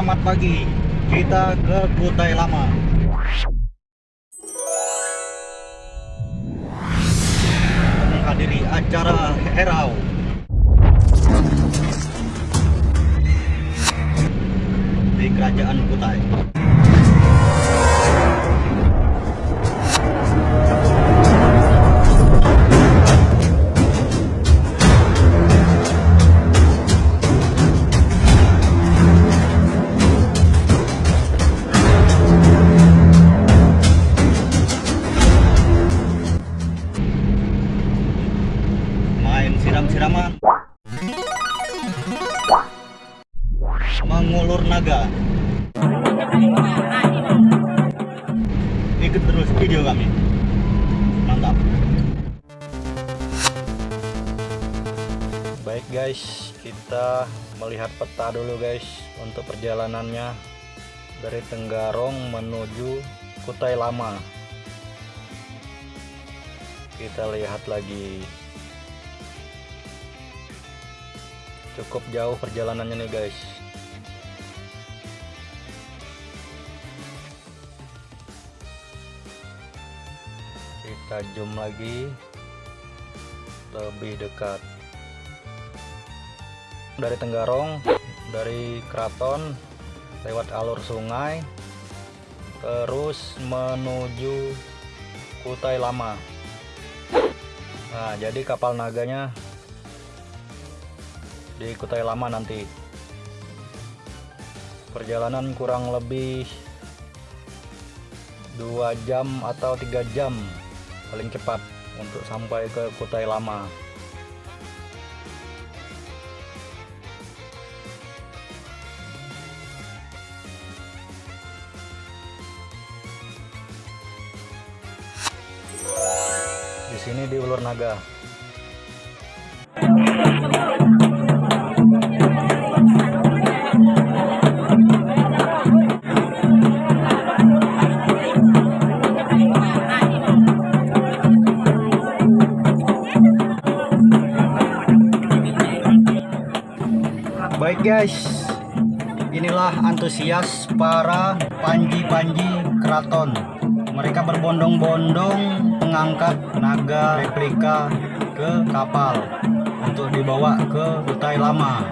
Selamat pagi. Kita ke Kutai Lama. Kami mantap. Baik guys. Kita melihat peta dulu guys untuk perjalanannya dari Tenggarong menuju Kutai Lama. Kita lihat lagi. Cukup jauh perjalanannya nih guys kita zoom lagi. Lebih dekat. Dari Tenggarong dari Kraton lewat alur sungai terus menuju Kutai Lama. Nah jadi kapal naganya di Kutai Lama nanti. Perjalanan kurang lebih dua jam atau tiga jam paling cepat untuk sampai ke Kutai Lama. Di sini di Ulur Naga guys, inilah antusias para panji-panji keraton. Mereka berbondong-bondong mengangkat naga replika ke kapal untuk dibawa ke Kutai Lama.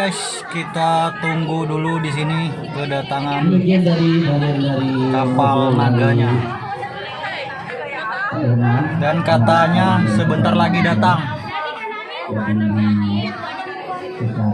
guys, kita tunggu dulu di sini kedatangan kapal naganya. Dan katanya sebentar lagi datang. Kita